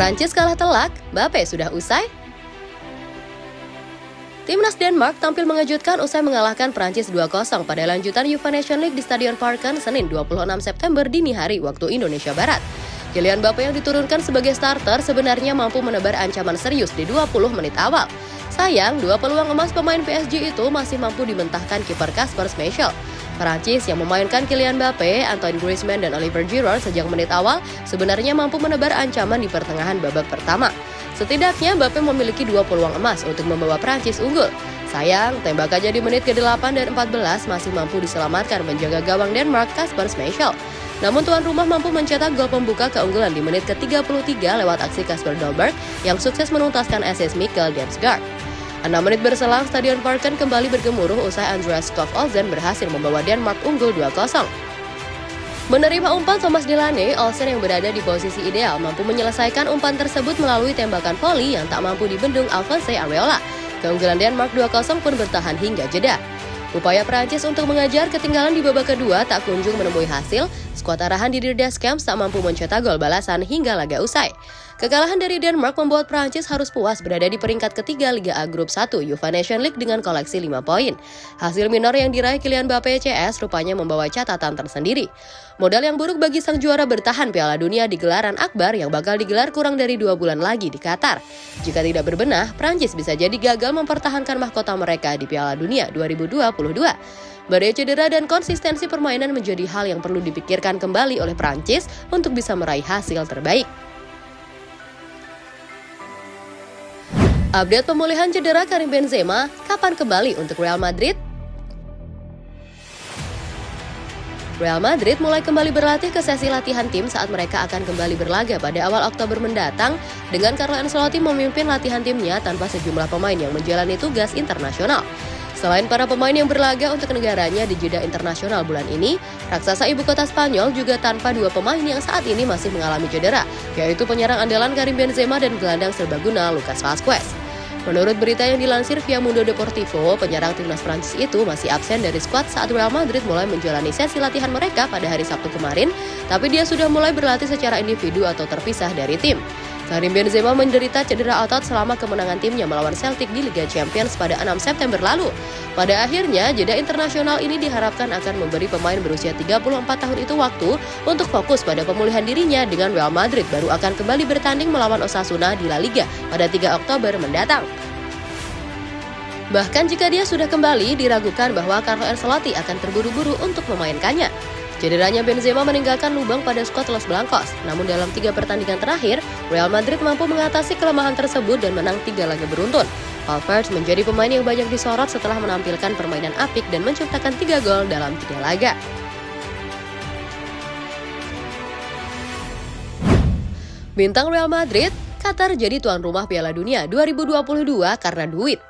Prancis kalah telak, Mbappe sudah usai? Timnas Denmark tampil mengejutkan usai mengalahkan Prancis 2-0 pada lanjutan UEFA Nation League di Stadion Parken Senin 26 September dini hari waktu Indonesia Barat. Kylian Mbappe yang diturunkan sebagai starter sebenarnya mampu menebar ancaman serius di 20 menit awal. Sayang, dua peluang emas pemain PSG itu masih mampu dimentahkan kiper Kasper Schmeichel. Perancis yang memainkan Kylian Mbappe, Antoine Griezmann, dan Oliver Giroud sejak menit awal sebenarnya mampu menebar ancaman di pertengahan babak pertama. Setidaknya Mbappe memiliki dua peluang emas untuk membawa Prancis unggul. Sayang, tembakannya di menit ke-8 dan 14 masih mampu diselamatkan menjaga gawang Denmark Kasper Schmeichel. Namun tuan rumah mampu mencetak gol pembuka keunggulan di menit ke-33 lewat aksi Kasper Dolberg yang sukses menuntaskan SS Mikkel Damsgaard. 6 menit berselang, Stadion Parken kembali bergemuruh usai Andreas Skov Olsen berhasil membawa Denmark unggul 2-0. Menerima umpan Thomas Delaney, Olsen yang berada di posisi ideal mampu menyelesaikan umpan tersebut melalui tembakan voli yang tak mampu dibendung Alphonse Areola. Keunggulan Denmark 2-0 pun bertahan hingga jeda. Upaya Perancis untuk mengajar ketinggalan di babak kedua tak kunjung menemui hasil, skuad arahan di Camp tak mampu mencetak gol balasan hingga laga usai. Kekalahan dari Denmark membuat Prancis harus puas berada di peringkat ketiga Liga A Grup 1 UEFA Nation League dengan koleksi 5 poin. Hasil minor yang diraih Kylian Mbappe CS rupanya membawa catatan tersendiri. Modal yang buruk bagi sang juara bertahan Piala Dunia di gelaran Akbar yang bakal digelar kurang dari dua bulan lagi di Qatar. Jika tidak berbenah, Prancis bisa jadi gagal mempertahankan mahkota mereka di Piala Dunia 2022. Badai cedera dan konsistensi permainan menjadi hal yang perlu dipikirkan kembali oleh Prancis untuk bisa meraih hasil terbaik. Update pemulihan cedera Karim Benzema, kapan kembali untuk Real Madrid? Real Madrid mulai kembali berlatih ke sesi latihan tim saat mereka akan kembali berlaga pada awal Oktober mendatang dengan Carlo Ancelotti memimpin latihan timnya tanpa sejumlah pemain yang menjalani tugas internasional. Selain para pemain yang berlaga untuk negaranya di jeda internasional bulan ini, raksasa ibu kota Spanyol juga tanpa dua pemain yang saat ini masih mengalami cedera, yaitu penyerang andalan Karim Benzema dan gelandang serbaguna Lucas Vazquez. Menurut berita yang dilansir via Mundo Deportivo, penyerang timnas Prancis itu masih absen dari skuad saat Real Madrid mulai menjalani sesi latihan mereka pada hari Sabtu kemarin, tapi dia sudah mulai berlatih secara individu atau terpisah dari tim. Karim Benzema menderita cedera otot selama kemenangan timnya melawan Celtic di Liga Champions pada 6 September lalu. Pada akhirnya, jeda internasional ini diharapkan akan memberi pemain berusia 34 tahun itu waktu untuk fokus pada pemulihan dirinya dengan Real Madrid baru akan kembali bertanding melawan Osasuna di La Liga pada 3 Oktober mendatang. Bahkan jika dia sudah kembali, diragukan bahwa Carlo Ancelotti akan terburu-buru untuk memainkannya. Cederanya Benzema meninggalkan lubang pada skuad Los Blancos, namun dalam tiga pertandingan terakhir, Real Madrid mampu mengatasi kelemahan tersebut dan menang tiga laga beruntun. Valverde menjadi pemain yang banyak disorot setelah menampilkan permainan apik dan menciptakan tiga gol dalam tiga laga. Bintang Real Madrid, Qatar jadi tuan rumah Piala Dunia 2022 karena duit.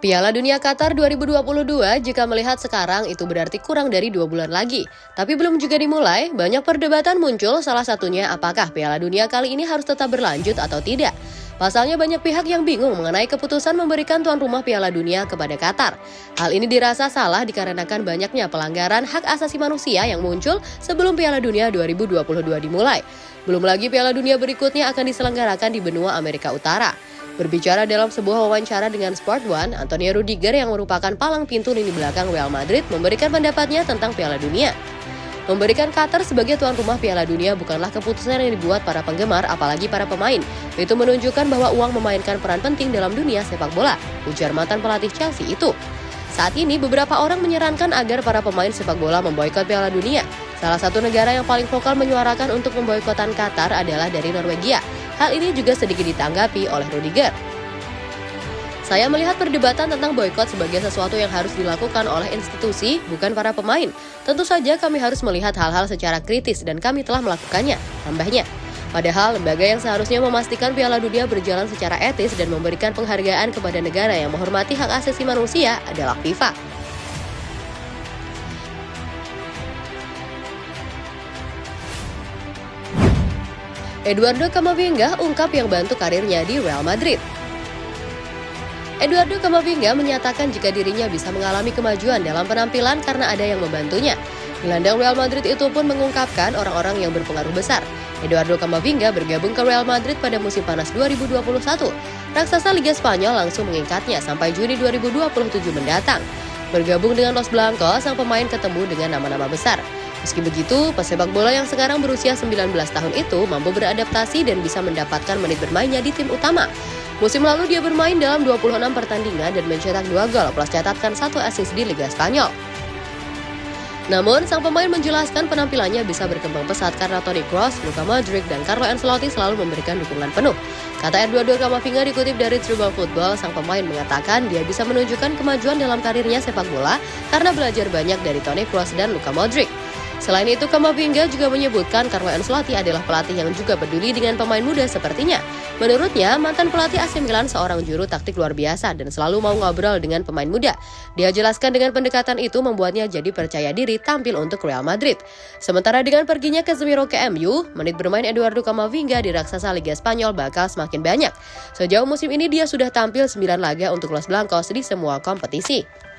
Piala Dunia Qatar 2022 jika melihat sekarang itu berarti kurang dari dua bulan lagi. Tapi belum juga dimulai, banyak perdebatan muncul salah satunya apakah Piala Dunia kali ini harus tetap berlanjut atau tidak. Pasalnya banyak pihak yang bingung mengenai keputusan memberikan tuan rumah Piala Dunia kepada Qatar. Hal ini dirasa salah dikarenakan banyaknya pelanggaran hak asasi manusia yang muncul sebelum Piala Dunia 2022 dimulai. Belum lagi Piala Dunia berikutnya akan diselenggarakan di benua Amerika Utara. Berbicara dalam sebuah wawancara dengan Sport One, Antonio Rudiger yang merupakan palang pintu lini belakang Real Madrid memberikan pendapatnya tentang Piala Dunia. Memberikan Qatar sebagai tuan rumah Piala Dunia bukanlah keputusan yang dibuat para penggemar, apalagi para pemain. Itu menunjukkan bahwa uang memainkan peran penting dalam dunia sepak bola, ujar mantan pelatih Chelsea itu. Saat ini, beberapa orang menyarankan agar para pemain sepak bola memboikot Piala Dunia. Salah satu negara yang paling vokal menyuarakan untuk memboikotan Qatar adalah dari Norwegia. Hal ini juga sedikit ditanggapi oleh Rudiger. Saya melihat perdebatan tentang boykot sebagai sesuatu yang harus dilakukan oleh institusi, bukan para pemain. Tentu saja kami harus melihat hal-hal secara kritis dan kami telah melakukannya, tambahnya. Padahal lembaga yang seharusnya memastikan Piala Dunia berjalan secara etis dan memberikan penghargaan kepada negara yang menghormati hak asasi manusia adalah FIFA. Eduardo Camavinga ungkap yang bantu karirnya di Real Madrid. Eduardo Camavinga menyatakan jika dirinya bisa mengalami kemajuan dalam penampilan karena ada yang membantunya. Gelandang Real Madrid itu pun mengungkapkan orang-orang yang berpengaruh besar. Eduardo Camavinga bergabung ke Real Madrid pada musim panas 2021. Raksasa Liga Spanyol langsung mengikatnya sampai Juni 2027 mendatang. Bergabung dengan Los Blancos, sang pemain ketemu dengan nama-nama besar. Meski begitu, pesepak bola yang sekarang berusia 19 tahun itu mampu beradaptasi dan bisa mendapatkan menit bermainnya di tim utama. Musim lalu dia bermain dalam 26 pertandingan dan mencetak 2 gol plus catatkan satu assist di Liga Spanyol. Namun, sang pemain menjelaskan penampilannya bisa berkembang pesat karena Toni Kroos, Luka Modric, dan Carlo Ancelotti selalu memberikan dukungan penuh. Kata Eduardo Camavinga dikutip dari Tribal Football, sang pemain mengatakan dia bisa menunjukkan kemajuan dalam karirnya sepak bola karena belajar banyak dari Toni Kroos dan Luka Modric. Selain itu, Kamavinga juga menyebutkan Carlo Ancelotti adalah pelatih yang juga peduli dengan pemain muda sepertinya. Menurutnya, mantan pelatih AC Milan seorang juru taktik luar biasa dan selalu mau ngobrol dengan pemain muda. Dia jelaskan dengan pendekatan itu membuatnya jadi percaya diri tampil untuk Real Madrid. Sementara dengan perginya Casemiro ke MU, menit bermain Eduardo Camavinga di raksasa Liga Spanyol bakal semakin banyak. Sejauh musim ini dia sudah tampil 9 laga untuk Los Blancos di semua kompetisi.